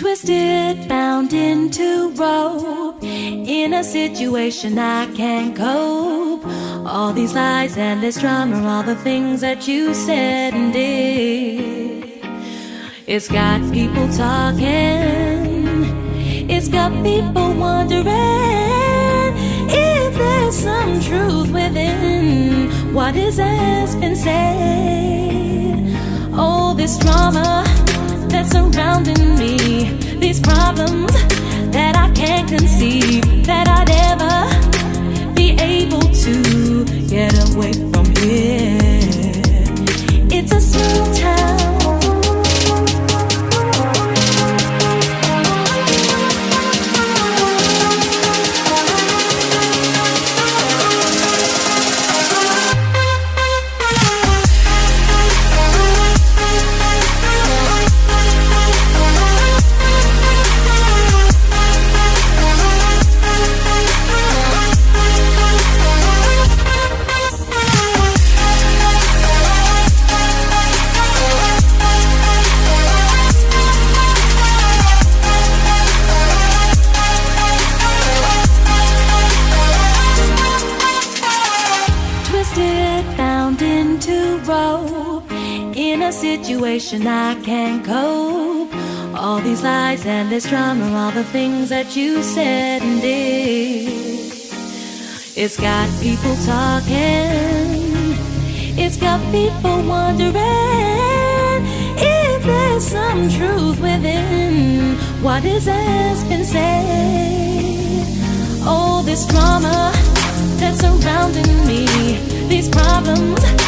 Twisted, bound into rope. In a situation I can't cope. All these lies and this drama, all the things that you said and did. It's got people talking. It's got people wondering if there's some truth within what is has been said. All this drama that's surrounding situation I can't cope. All these lies and this drama, all the things that you said and did. It's got people talking. It's got people wondering if there's some truth within what is has been said. All this drama that's surrounding me, these problems